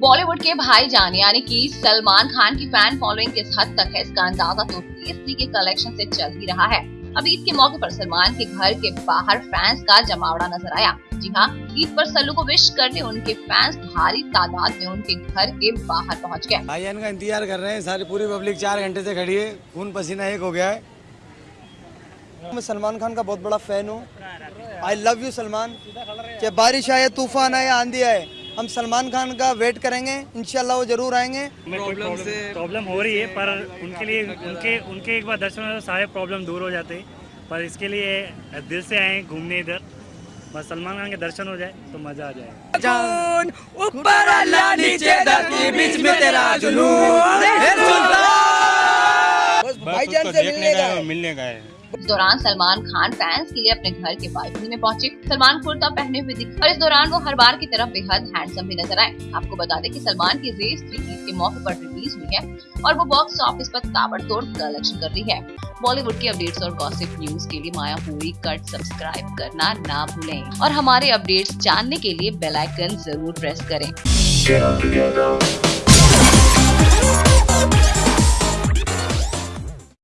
बॉलीवुड के भाईजान यानी कि सलमान खान की फ़ैन फॉलोइंग किस हद तक है, इसका अंदाज़ा तो पीएससी के कलेक्शन से चल ही रहा है। अब ईद के मौके पर सलमान के घर के बाहर फैंस का जमावड़ा नज़र आया। जी हाँ ईद पर सल्लू को विश करने उनके फैंस भारी तादाद में उनके घर के बाहर पहुँच गए। भाईजान का इंतज़ार कर रहे हैं, सारी पूरी पब्लिक चार घंटे से खड़ी है, खून पसीना एक हो गया है। मैं सलमान खान का बहुत बड़ा फ़ैन हूँ। I love you Salman. चाहे बारिश आए तूफ़ान आए आंधी आए हम सलमान खान का वेट करेंगे। इंशाल्लाह वो ज़रूर आएँगे। प्रॉब्लम से प्रॉब्लम हो रही है पर उनके लिए उनके उनके एक बार दर्शन में सारे प्रॉब्लम दूर हो जाते हैं। पर इसके लिए दिल से आए घूमने इधर। बस सलमान खान के दर्शन हो जाए तो मज़ा आ जाए ऊपर अल्लाह नीचे धरती बीच में तेरा जुनून। भाईजान से मिलने का मिलने का इस दौरान सलमान खान फैंस के लिए अपने घर के बालकनी में पहुँचे। सलमान कुर्ता पहने हुए दिखे। और इस दौरान वो हर बार की तरफ़ बेहद हैंडसम भी नज़र आए। आपको बता दें कि सलमान की रेस थ्री ईद के मौके पर रिलीज़ हुई है और वो बॉक्स ऑफ़िस पर ताबड़तोड़ कलेक्शन कर रही है। बॉलीवुड की अपडेट्स और गॉसिप न्यूज़ के लिए माया पूरी कट सब्सक्राइब करना ना भूलें। और हमारे अपडेट्स जानने के लिए बेलाइकन ज़रूर प्रेस करें।